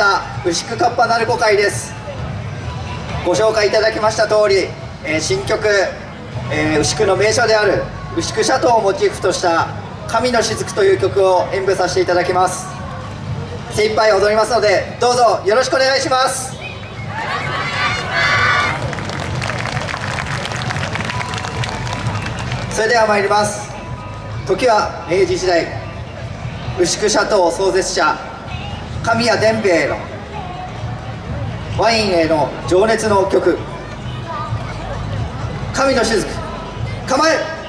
した牛久カッパ鳴子会です。ご紹介いただきました通り、えー、新曲、えー、牛久の名所である牛久シャトーをモチーフとした「神の雫」という曲を演舞させていただきます。精一杯踊りますのでどうぞよろしくお願いします。それでは参ります。時は明治時代牛久シャトー創設者神谷伝兵衛のワインへの情熱の曲「神の雫」構え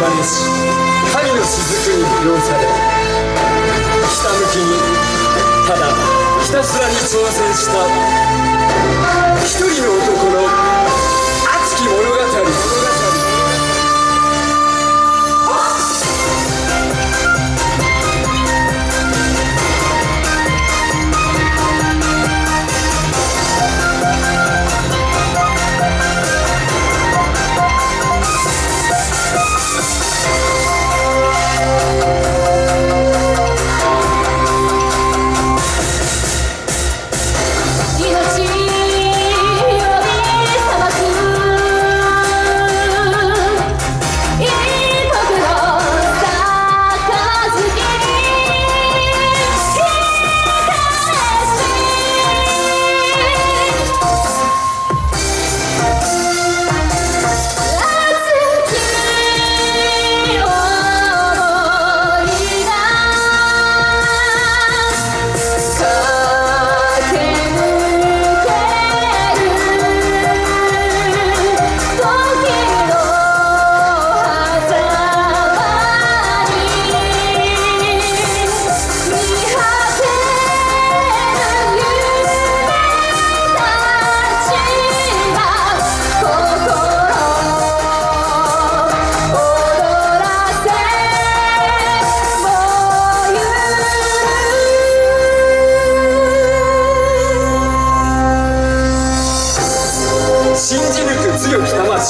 ばし神の雫に魅了されひたむきにただひたすらに挑戦した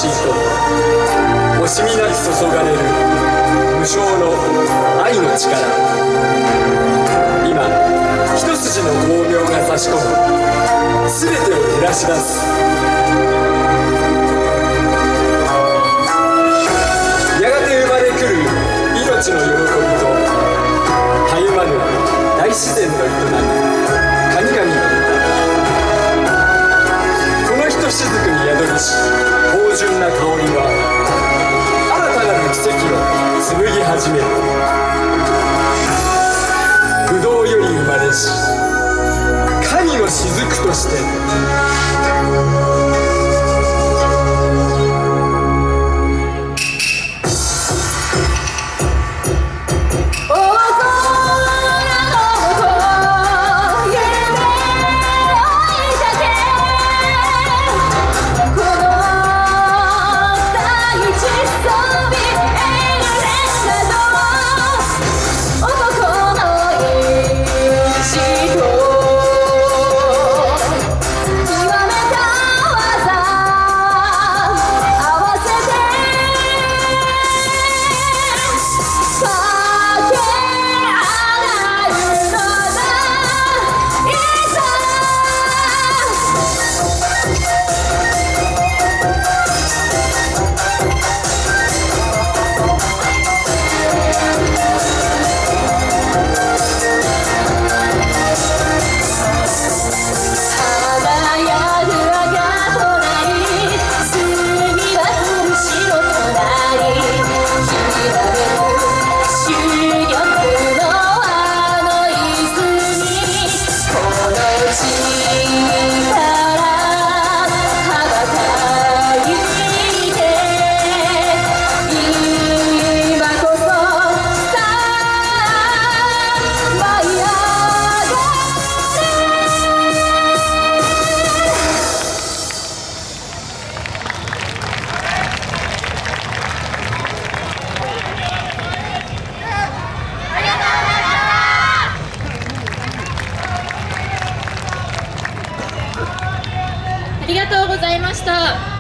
魂と惜しみなく注がれる無償の愛の力。今一筋の光明が差し込む。全てを照らし出す。やがて生まれくる命の喜びとたゆまぬ大自然の営み。神々の歌。このひとしずくにし芳醇な香りは新たなる奇跡を紡ぎ始める。ブドウより生まれし神の雫として